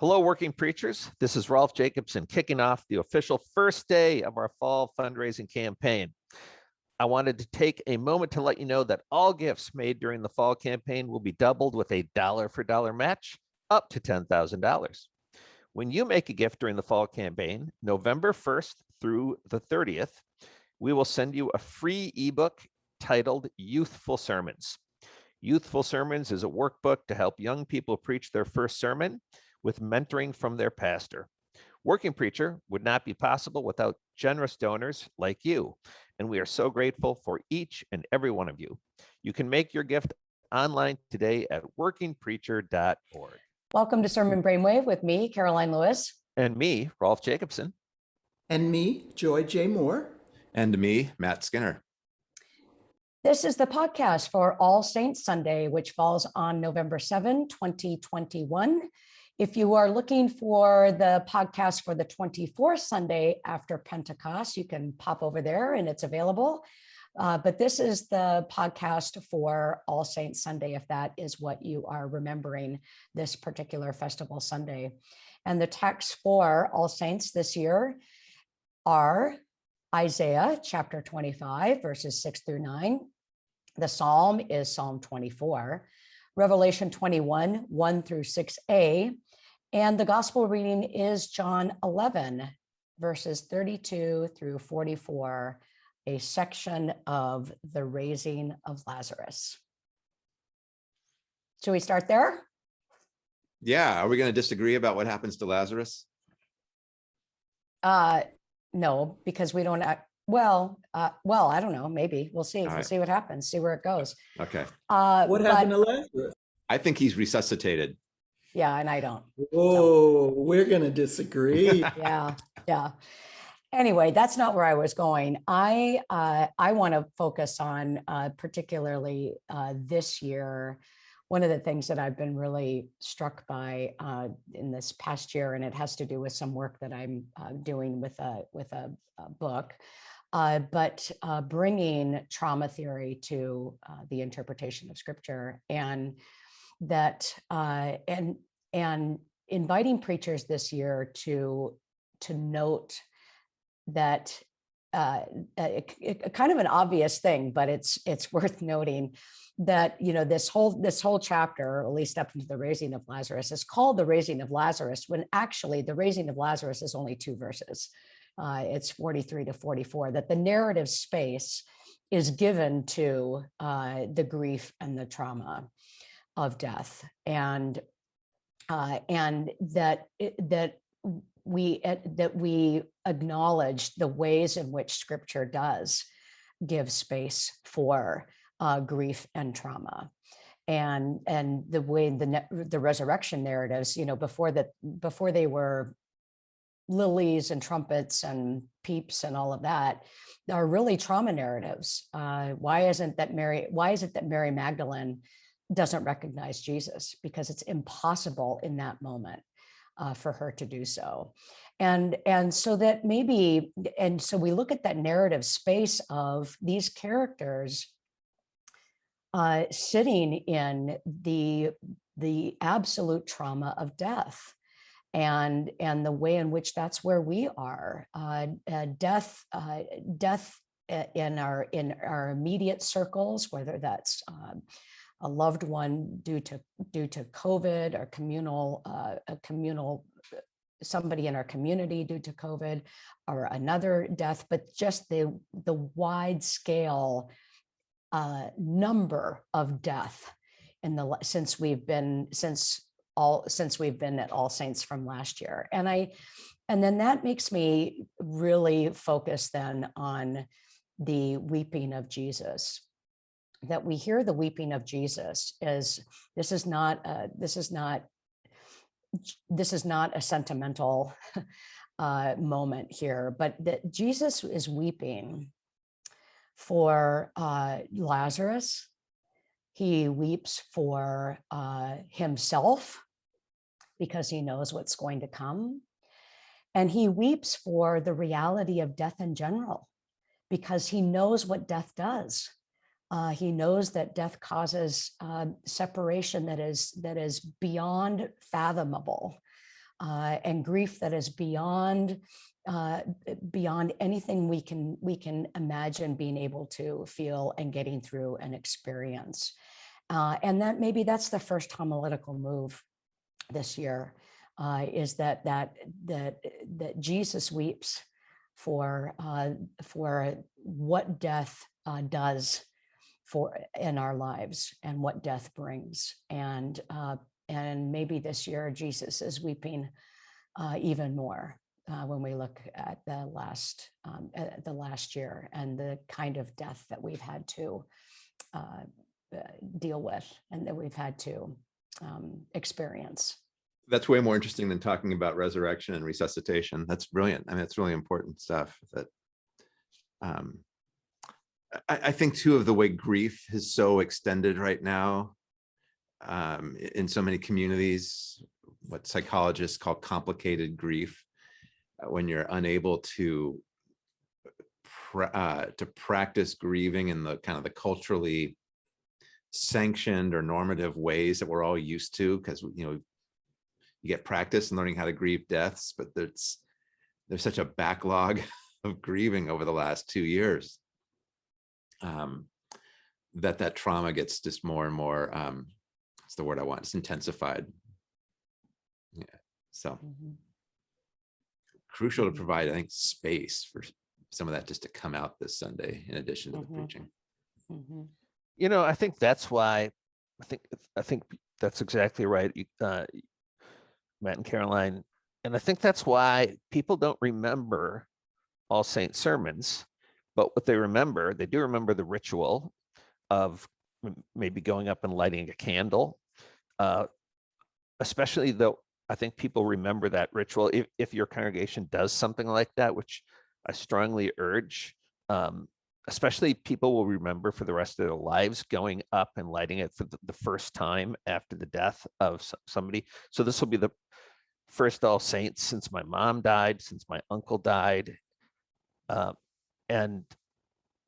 Hello, working preachers. This is Rolf Jacobson kicking off the official first day of our fall fundraising campaign. I wanted to take a moment to let you know that all gifts made during the fall campaign will be doubled with a dollar for dollar match up to $10,000. When you make a gift during the fall campaign, November 1st through the 30th, we will send you a free ebook titled Youthful Sermons. Youthful Sermons is a workbook to help young people preach their first sermon with mentoring from their pastor. Working Preacher would not be possible without generous donors like you, and we are so grateful for each and every one of you. You can make your gift online today at workingpreacher.org. Welcome to Sermon Brainwave with me, Karoline Lewis. And me, Rolf Jacobson. And me, Joy J. Moore. And me, Matt Skinner. This is the podcast for All Saints Sunday, which falls on November 7, 2021. If you are looking for the podcast for the 24th Sunday after Pentecost, you can pop over there and it's available. Uh, but this is the podcast for All Saints Sunday, if that is what you are remembering this particular festival Sunday. And the texts for All Saints this year are Isaiah chapter 25, verses 6 through 9. The psalm is Psalm 24. Revelation 21, 1 through 6a. And the gospel reading is John 11, verses 32 through 44, a section of the raising of Lazarus. Should we start there? Yeah, are we going to disagree about what happens to Lazarus? Uh, no, because we don't act, well, uh, well, I don't know, maybe, we'll see, All we'll right. see what happens, see where it goes. Okay. Uh, What but- happened to Lazarus? I think he's resuscitated. Yeah, and I don't. Whoa, we're gonna disagree. yeah yeah anyway that's not where i was going i uh, i want to focus on uh, particularly uh, this year one of the things that i've been really struck by uh, in this past year and it has to do with some work that i'm uh, doing with a with a, a book uh, but uh, bringing trauma theory to uh, the interpretation of scripture and that uh, and and inviting preachers this year to to note that uh, it, it- kind of an obvious thing, but it's it's worth noting that you know this whole this whole chapter, at least up into the raising of Lazarus, is called the raising of Lazarus, when actually the raising of Lazarus is only two verses. Uh, it's 43 to 44. That the narrative space is given to uh, the grief and the trauma of death, and uh, and that that we uh, that we acknowledge the ways in which scripture does give space for uh, grief and trauma. And and the way the the resurrection narratives you know before that before they were lilies and trumpets and peeps and all of that are really trauma narratives. Uh, why isn't that mary why is it that mary magdalene doesn't recognize jesus because it's impossible in that moment uh, for her to do so. And and so that maybe and so we look at that narrative space of these characters uh, sitting in the the absolute trauma of death and and the way in which that's where we are uh, uh, death uh, death in our in our immediate circles whether that's um, a loved one due to due to covid or communal uh, a communal somebody in our community due to covid or another death but just the the wide scale uh, number of death in the since we've been since all since we've been at All Saints from last year, and I and then that makes me really focus then on the weeping of Jesus. That we hear the weeping of Jesus is this is not this is not this is not a sentimental uh, moment here, but that Jesus is weeping for uh, Lazarus. He weeps for uh, himself because he knows what's going to come. And he weeps for the reality of death in general because he knows what death does. Uh, he knows that death causes uh, separation that is that is beyond fathomable uh, and grief that is beyond uh, beyond anything we can we can imagine being able to feel and getting through an experience. Uh, and that maybe that's the first homiletical move this year uh, is that that that that Jesus weeps for for what death does for in our lives and what death brings and uh, and maybe this year Jesus is weeping uh, even more uh, when we look at the last um, at the last year and the kind of death that we've had to uh, uh, deal with and that we've had to um, experience. That's way more interesting than talking about resurrection and resuscitation. That's brilliant. I mean, it's really important stuff that um, I, I think too of the way grief is so extended right now um, in so many communities, what psychologists call complicated grief, uh, when you're unable to uh, to practice grieving in the kind of the culturally sanctioned or normative ways that we're all used to, because you know you get practice in learning how to grieve deaths, but there's there's such a backlog of grieving over the last two years um, that that trauma gets just more and more um, what's the word I want? It's intensified. Yeah. So Mhm. crucial to Mhm. provide, I think, space for some of that just to come out this Sunday in addition to the Mhm. preaching. Mhm. You know, I think that's why, I think, I think that's exactly right. uh, Matt and Karoline. And I think that's why people don't remember All Saint sermons, but what they remember, they do remember the ritual of maybe going up and lighting a candle. Uh, especially though, I think people remember that ritual if, if your congregation does something like that, which I strongly urge. Um, especially people will remember for the rest of their lives going up and lighting it for the, first time after the death of somebody. So this will be the first All Saints since my mom died, since my uncle died. Uh, and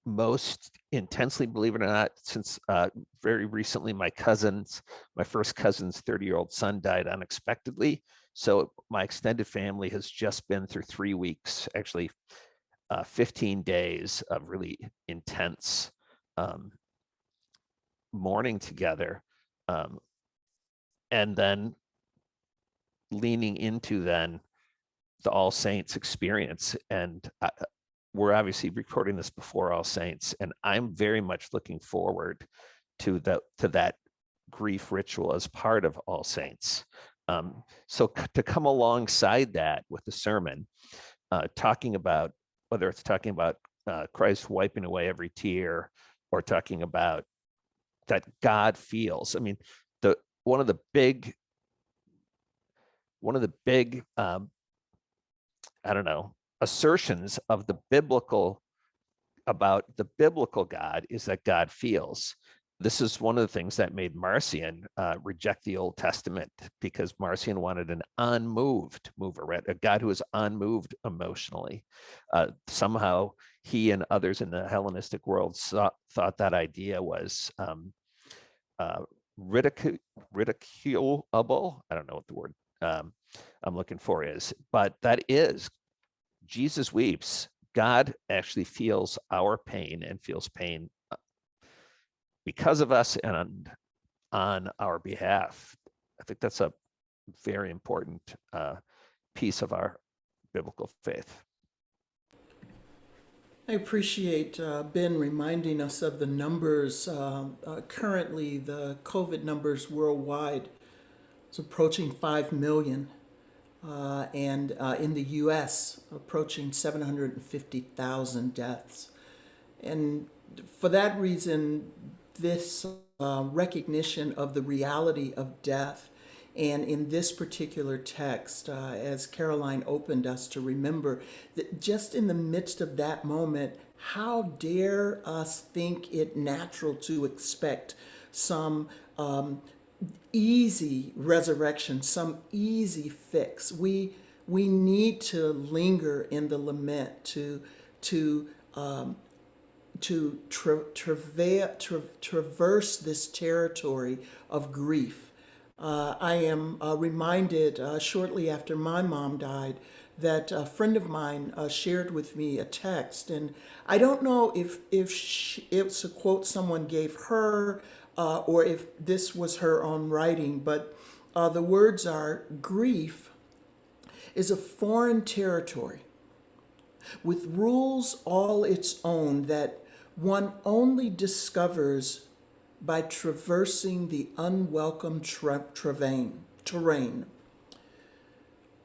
most intensely, believe it or not, since uh, very recently, my cousins, my first cousin's 30 year old son died unexpectedly. So my extended family has just been through three weeks, actually uh, 15 days of really intense um, mourning together. Um, and then leaning into then the All Saints experience. And uh, we're obviously recording this before All Saints, and I'm very much looking forward to the to that grief ritual as part of All Saints. Um, so to come alongside that with the sermon, uh, talking about whether it's talking about uh, Christ wiping away every tear or talking about that God feels. I mean, the one of the big one of the big um, I don't know assertions of the biblical about the biblical God is that God feels. This is one of the things that made Marcion uh, reject the Old Testament because Marcion wanted an unmoved mover, right? A God who is unmoved emotionally. Uh, somehow he and others in the Hellenistic world saw, thought that idea was um, uh, ridicu- ridiculable. I don't know what the word um, I'm looking for is, but that is Jesus weeps. God actually feels our pain and feels pain uh, because of us and on, on our behalf. I think that's a very important uh, piece of our biblical faith. I appreciate uh, Ben reminding us of the numbers. Uh, uh, currently, the COVID numbers worldwide is approaching 5 million. Uh, and uh, in the US, approaching 750,000 deaths. And for that reason, this uh, recognition of the reality of death, and in this particular text, uh, as Karoline opened us to remember, that just in the midst of that moment, how dare us think it natural to expect some um, easy resurrection, some easy fix. We we need to linger in the lament to to um, to tra- tra- traverse this territory of grief uh, I am uh, reminded uh, shortly after my mom died that a friend of mine uh, shared with me a text, and I don't know if if she, it's a quote someone gave her uh, or if this was her own writing, but uh, the words are grief is a foreign territory with rules all its own that one only discovers by traversing the unwelcome tra- terrain. terrain.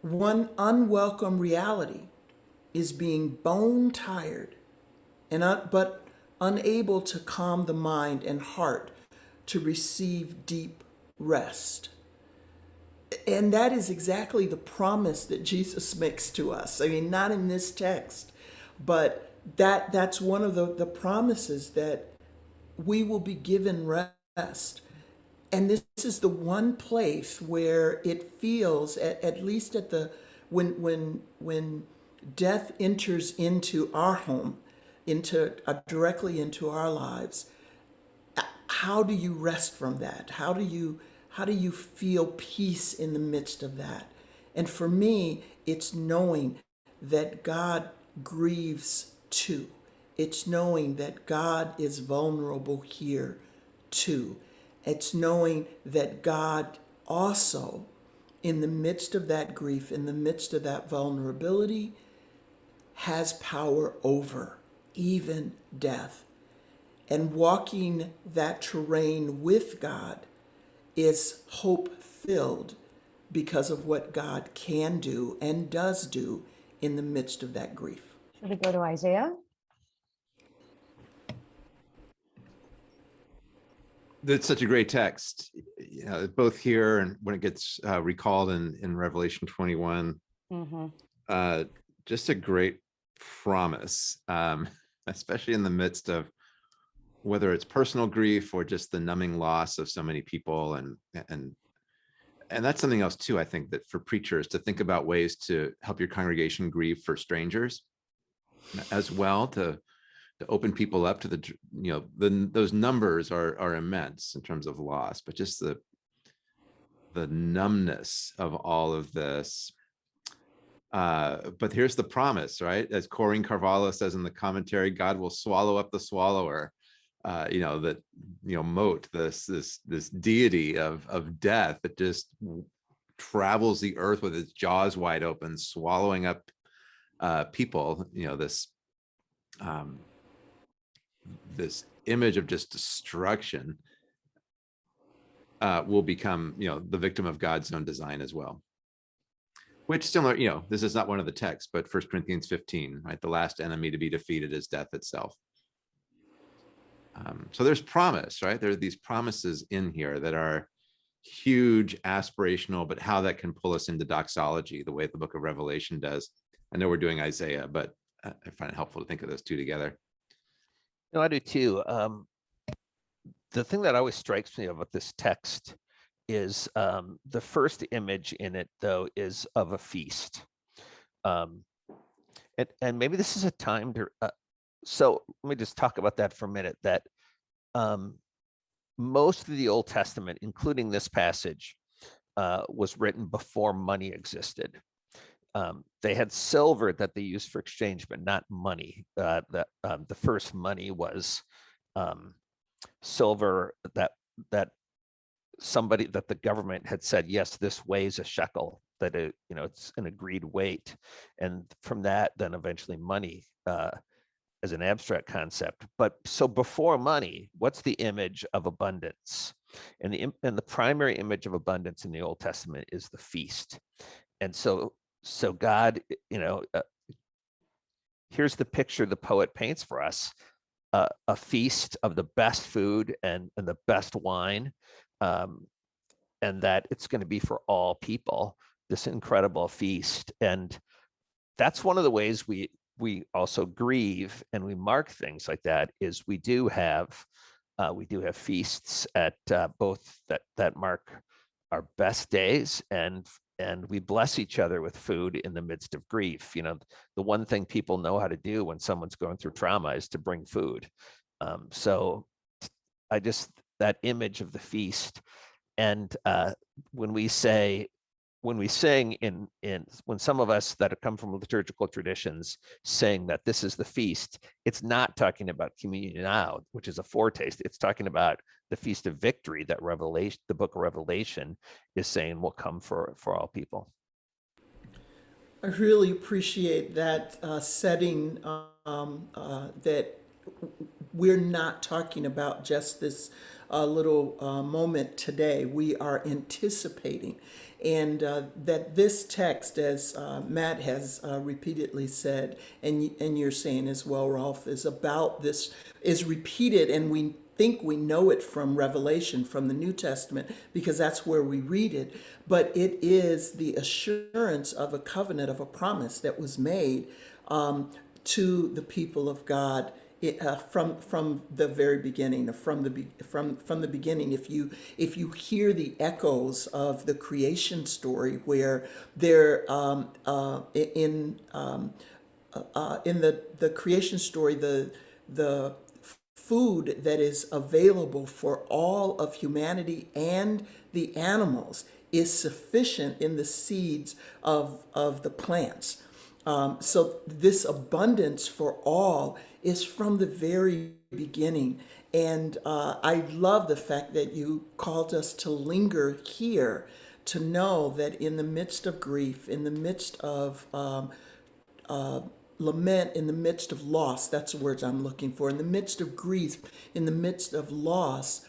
One unwelcome reality is being bone tired and but unable to calm the mind and heart to receive deep rest. And that is exactly the promise that Jesus makes to us. I mean, not in this text, but that that's one of the, the promises that we will be given rest. And this is the one place where it feels, at, at least at the when when when death enters into our home, into uh, directly into our lives. How do you rest from that? How do you how do you feel peace in the midst of that? And for me, it's knowing that God grieves too. It's knowing that God is vulnerable here too. It's knowing that God also, in the midst of that grief, in the midst of that vulnerability, has power over even death. And walking that terrain with God is hope filled because of what God can do and does do in the midst of that grief. Should we go to Isaiah? That's such a great text, you know, both here and when it gets uh, recalled in, in Revelation 21. Mm-hmm. uh, just a great promise, um, especially in the midst of whether it's personal grief or just the numbing loss of so many people and and and that's something else too i think that for preachers to think about ways to help your congregation grieve for strangers as well to to open people up to the you know the those numbers are are immense in terms of loss but just the the numbness of all of this uh, but here's the promise, right? As Corinne Carvalho says in the commentary, God will swallow up the swallower. Uh, you know that you know Mot this this this deity of of death that just travels the earth with its jaws wide open, swallowing up uh, people. You know this um, this image of just destruction uh, will become you know the victim of God's own design as well which similar, you know, this is not one of the texts, but First Corinthians 15, right? The last enemy to be defeated is death itself. Um, so there's promise, right? There are these promises in here that are huge, aspirational, but how that can pull us into doxology, the way the book of Revelation does. I know we're doing Isaiah, but I I find it helpful to think of those two together. No, I do too. Um, the thing that always strikes me about this text is um, the first image in it, though, is of a feast. Um, and, and maybe this is a time to, uh, so let me just talk about that for a minute, that um, most of the Old Testament, including this passage, uh, was written before money existed. Um, they had silver that they used for exchange, but not money. Uh, the, um, the first money was um, silver that that somebody that the government had said, yes, this weighs a shekel, that it, you know, it's an agreed weight. And from that, then eventually money uh, as an abstract concept. But so before money, what's the image of abundance? And the, and the primary image of abundance in the Old Testament is the feast. And so, so God, you know, uh, here's the picture the poet paints for us. Uh, a feast of the best food and, and the best wine um, and that it's going to be for all people this incredible feast and that's one of the ways we we also grieve and we mark things like that is we do have uh, we do have feasts at uh, both that that mark our best days and and we bless each other with food in the midst of grief. You know the one thing people know how to do when someone's going through trauma is to bring food. Um, so i just that image of the feast And uh, when we say, when we sing in, in, when some of us that have come from liturgical traditions sing that this is the feast, it's not talking about communion now, which is a foretaste. It's talking about the feast of victory that Revelation, the book of Revelation is saying will come for, for all people. I really appreciate that uh, setting um, uh, that we're not talking about just this uh, little uh, moment today. We are anticipating. And uh, that this text, as uh, Matt has uh, repeatedly said, and, and you're saying as well, Rolf, is about this, is repeated, and we think we know it from Revelation, from the New Testament, because that's where we read it. But it is the assurance of a covenant, of a promise that was made um, to the people of God it, uh, from from the very beginning, from the from from the beginning. If you if you hear the echoes of the creation story, where they're um, uh, in um, uh, in the the creation story, the the food that is available for all of humanity and the animals is sufficient in the seeds of, of the plants. Um, so this abundance for all is from the very beginning. And uh, I love the fact that you called us to linger here, to know that in the midst of grief, in the midst of um, uh, lament in the midst of loss that's the words i'm looking for in the midst of grief in the midst of loss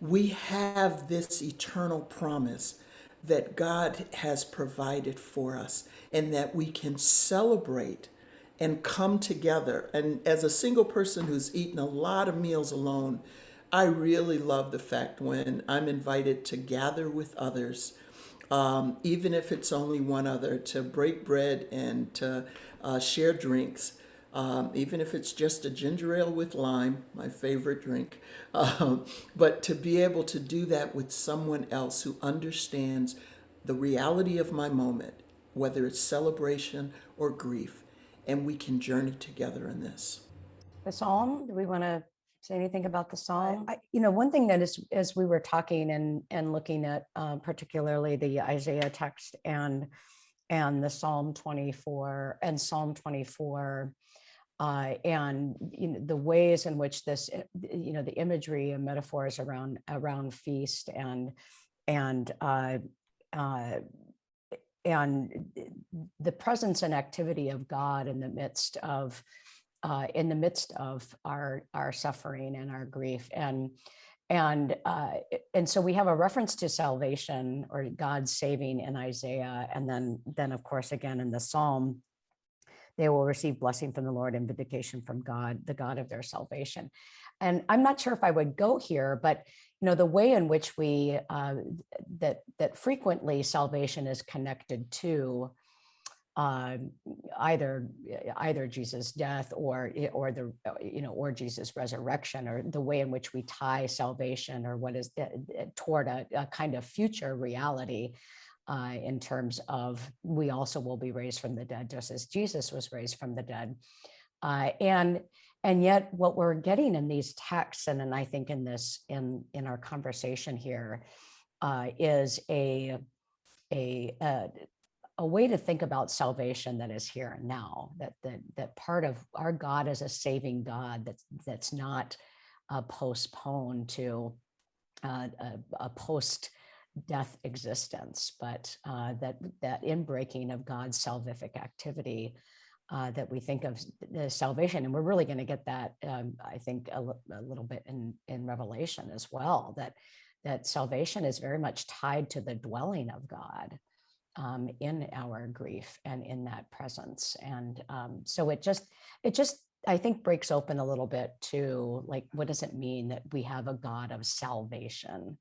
we have this eternal promise that god has provided for us and that we can celebrate and come together. And as a single person who's eaten a lot of meals alone i really love the fact when i'm invited to gather with others um, even if it's only one other, to break bread and to uh, share drinks, um, even if it's just a ginger ale with lime, my favorite drink. Um, but to be able to do that with someone else who understands the reality of my moment, whether it's celebration or grief, and we can journey together in this. The psalm, do we want to say anything about the psalm? I, you know, one thing that is, as we were talking and, and looking at uh, particularly the Isaiah text and, and the Psalm 24 and Psalm 24, uh, and you know, the ways in which this, uh, you know, the imagery and metaphors around, around feast and, and, uh, uh, and the presence and activity of God in the midst of uh, in the midst of our our suffering and our grief and and uh, and so we have a reference to salvation or God saving in Isaiah and then then of course again in the Psalm they will receive blessing from the Lord and vindication from God the God of their salvation. And I'm not sure if I would go here but you know the way in which we uh, that that frequently salvation is connected to uh, either either Jesus' death or or the you know or Jesus' resurrection or the way in which we tie salvation or what is toward a, a kind of future reality uh, in terms of we also will be raised from the dead just as Jesus was raised from the dead. Uh, and and yet what we're getting in these texts and, and I think in this in in our conversation here uh, is a a, a a way to think about salvation that is here and now that that that part of our god is a saving god that's that's not uh, postponed to uh, a, a post death existence but uh, that that inbreaking of god's salvific activity uh, that we think of the salvation and we're really going to get that um, i think a, a little bit in in revelation as well that that salvation is very much tied to the dwelling of god um, in our grief and in that presence. And um, so it just, it just, I think breaks open a little bit to like, what does it mean that we have a God of salvation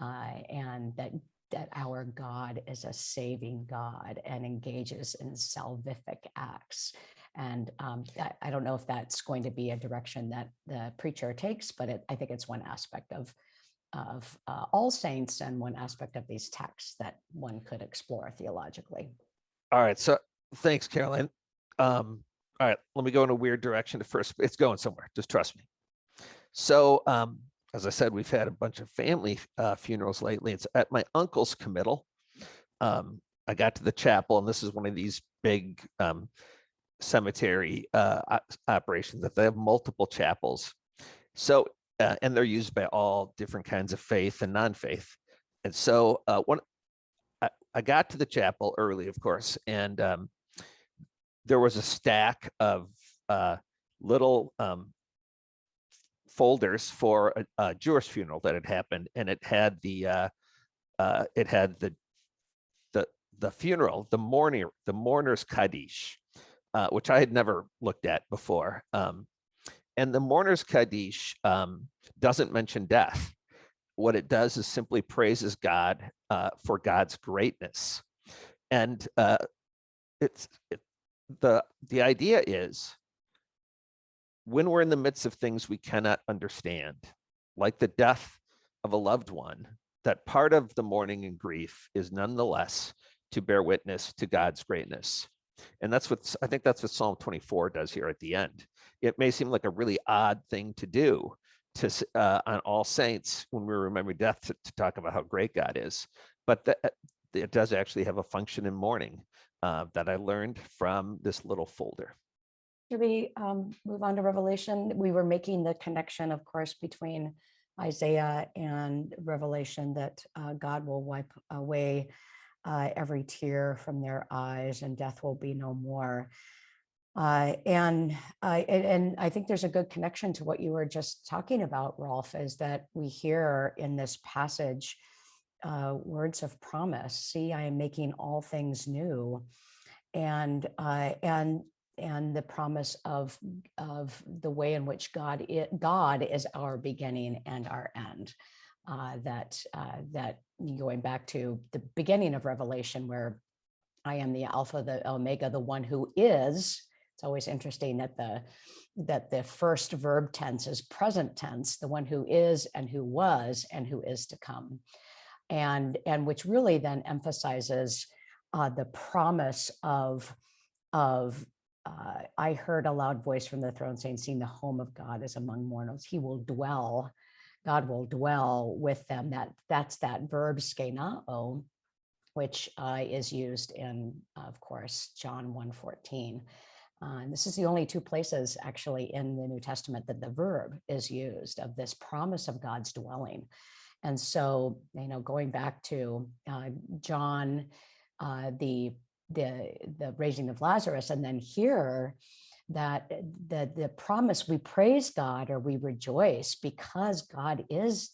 uh, and that that our God is a saving God and engages in salvific acts. And um, I, I, don't know if that's going to be a direction that the preacher takes, but it, I think it's one aspect of of uh, All Saints and one aspect of these texts that one could explore theologically. All right, so thanks, Karoline. Um, all right, let me go in a weird direction at first. It's going somewhere, just trust me. So um, as I said, we've had a bunch of family uh, funerals lately. It's at my uncle's committal. Um, I got to the chapel, and this is one of these big um, cemetery uh, operations that they have multiple chapels. So, uh, and they're used by all different kinds of faith and non-faith. And so, uh, I, I got to the chapel early, of course, and um, there was a stack of uh, little um, folders for a, a Jewish funeral that had happened, and it had the uh, uh, it had the the the funeral, the mourning, the mourner's kaddish, uh, which I had never looked at before. Um, and the mourner's kaddish um, doesn't mention death. What it does is simply praises God uh, for God's greatness, and uh, it's it, the the idea is when we're in the midst of things we cannot understand, like the death of a loved one, that part of the mourning and grief is nonetheless to bear witness to God's greatness. And that's what I think that's what Psalm 24 does here at the end. It may seem like a really odd thing to do to uh, on All Saints when we remember death to, to talk about how great God is, but that it does actually have a function in mourning uh, that I learned from this little folder. Should we um, move on to Revelation? We were making the connection, of course, between Isaiah and Revelation that uh, God will wipe away uh, every tear from their eyes and death will be no more. Uh, and, and and I think there's a good connection to what you were just talking about, Rolf, is that we hear in this passage uh, words of promise. See, I am making all things new, and uh, and and the promise of of the way in which God i- God is our beginning and our end. Uh, that uh, that going back to the beginning of Revelation, where I am the Alpha, the Omega, the one who is. It's always interesting that the that the first verb tense is present tense, the one who is and who was and who is to come, and and which really then emphasizes uh, the promise of of uh, I heard a loud voice from the throne saying, "Seeing the home of God is among mourners, He will dwell. God will dwell with them." That that's that verb skenao, which uh, is used in, of course, John 1:14. Uh, and this is the only two places actually in the New Testament that the verb is used of this promise of God's dwelling. And so, you know, going back to uh, John, uh, the the the raising of Lazarus, and then here that the the promise we praise God or we rejoice because God is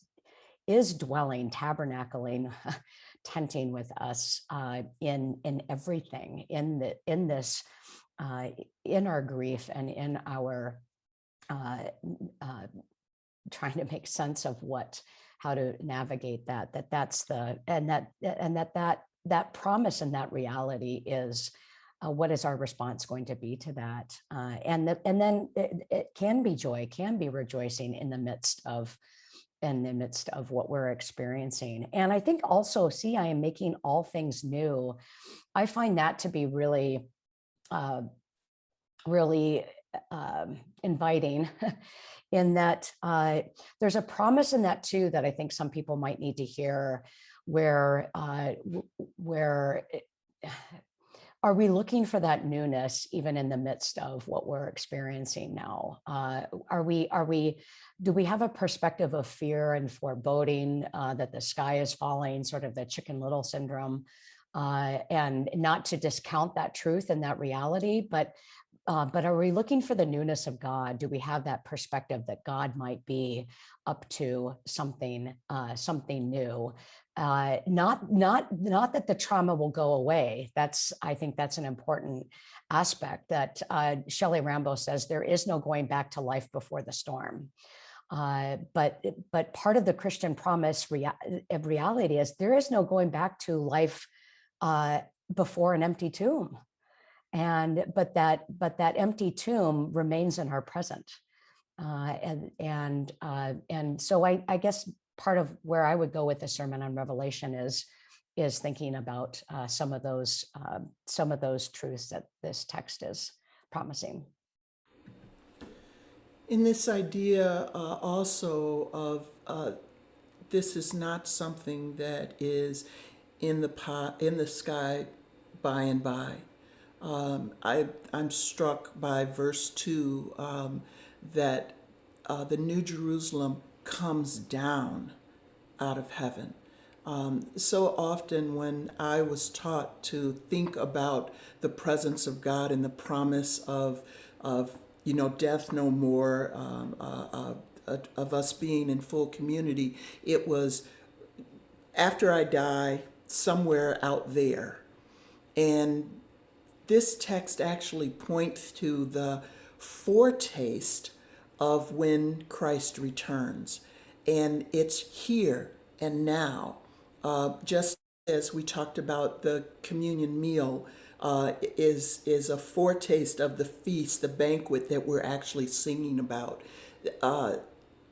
is dwelling, tabernacling, tenting with us uh, in in everything in the in this uh, in our grief and in our uh, uh, trying to make sense of what how to navigate that that that's the and that and that that that promise and that reality is uh, what is our response going to be to that? Uh, and that and then it, it can be joy can be rejoicing in the midst of in the midst of what we're experiencing. And i think also see i am making all things new. I find that to be really uh, really um, inviting in that uh, there's a promise in that too that I think some people might need to hear where uh, where it- are we looking for that newness even in the midst of what we're experiencing now uh, are we are we do we have a perspective of fear and foreboding uh, that the sky is falling sort of the chicken little syndrome uh, and not to discount that truth and that reality but uh, but are we looking for the newness of God? Do we have that perspective that God might be up to something, uh, something new? Uh, not, not, not that the trauma will go away. That's, I think, that's an important aspect. That uh, Shelley Rambo says there is no going back to life before the storm. Uh, but but part of the Christian promise rea- reality is there is no going back to life uh, before an empty tomb and but that but that empty tomb remains in our present uh, and and uh, and so I, I guess part of where I would go with the sermon on Revelation is is thinking about uh, some of those uh, some of those truths that this text is promising. in this idea uh, also of uh, this is not something that is in the pot in the sky by and by. Um, I I'm struck by verse two um, that uh, the New Jerusalem comes down out of heaven. Um, so often, when I was taught to think about the presence of God and the promise of, of you know, death no more, um, uh, uh, uh, of us being in full community, it was after I die, somewhere out there. And this text actually points to the foretaste of when Christ returns. And it's here and now. Uh, just as we talked about the communion meal uh, is, is a foretaste of the feast, the banquet that we're actually singing about. Uh,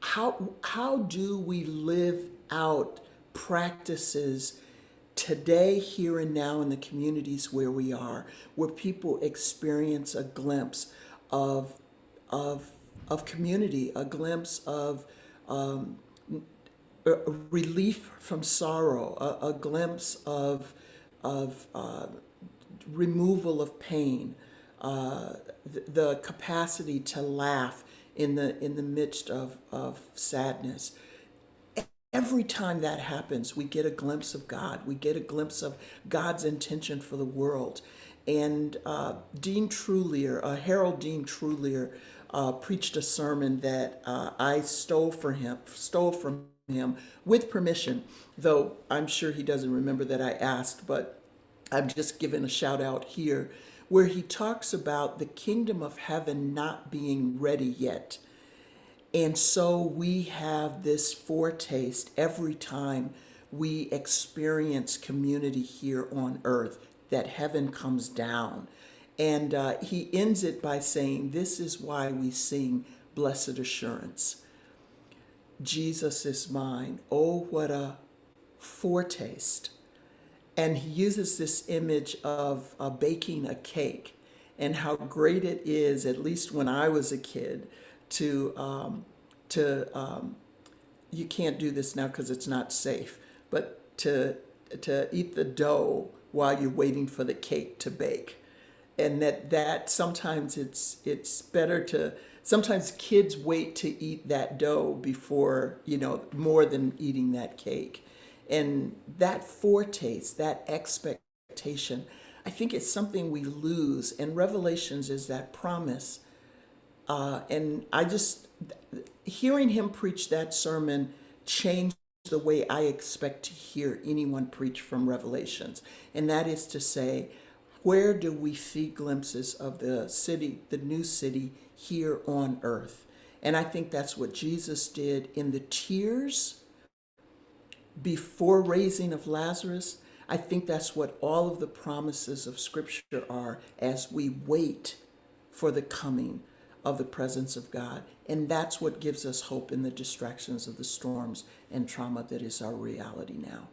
how, how do we live out practices today, here and now in the communities where we are, where people experience a glimpse of, of, of community, a glimpse of um, relief from sorrow, a, a glimpse of, of uh, removal of pain, uh, the, the capacity to laugh in the, in the midst of, of sadness. Every time that happens, we get a glimpse of God. We get a glimpse of God's intention for the world. And uh, Dean Trulear, uh, Harold Dean Trulear, uh, preached a sermon that uh, I stole for him, stole from him with permission. Though I'm sure he doesn't remember that I asked, but I'm just giving a shout out here, where he talks about the kingdom of heaven not being ready yet. And so we have this foretaste every time we experience community here on earth that heaven comes down. And uh, he ends it by saying, This is why we sing Blessed Assurance. Jesus is mine. Oh, what a foretaste. And he uses this image of uh, baking a cake and how great it is, at least when I was a kid, to, um, to um, you can't do this now because it's not safe, but to, to eat the dough while you're waiting for the cake to bake. And that, that sometimes it's, it's better to, sometimes kids wait to eat that dough before, you know, more than eating that cake. And that foretaste, that expectation, I think it's something we lose. And Revelations is that promise. Uh, and I just, hearing him preach that sermon changed the way I expect to hear anyone preach from Revelations. And that is to say, where do we see glimpses of the city, the new city here on earth? And I think that's what Jesus did in the tears before raising of Lazarus. I think that's what all of the promises of Scripture are as we wait for the coming of the presence of God. And that's what gives us hope in the distractions of the storms and trauma that is our reality now.